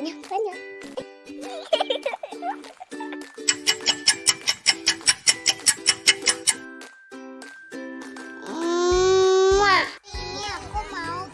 banyak banyak. Mwah. Ini aku mau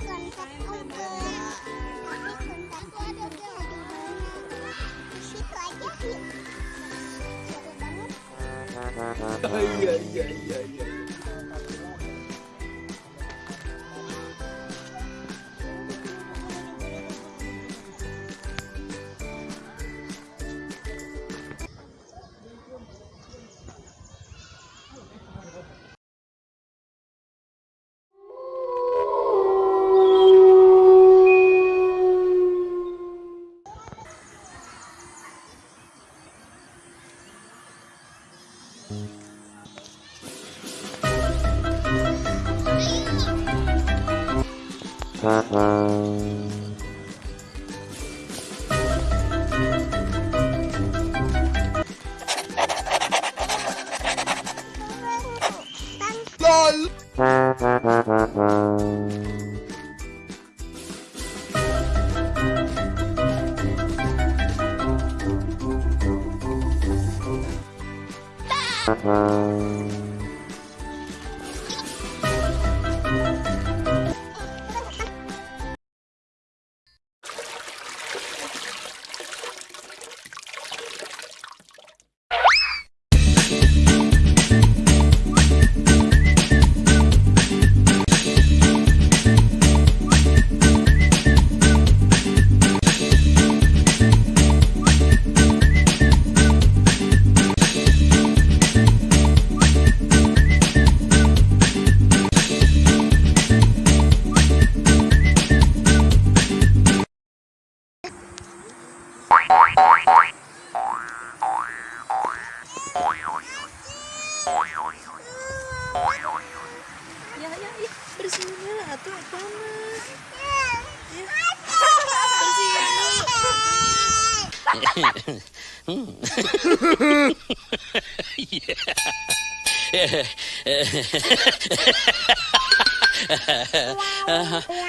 LOL Bye. Ya, ya, ya, bersihin dulu atuh panas.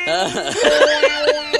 Wow.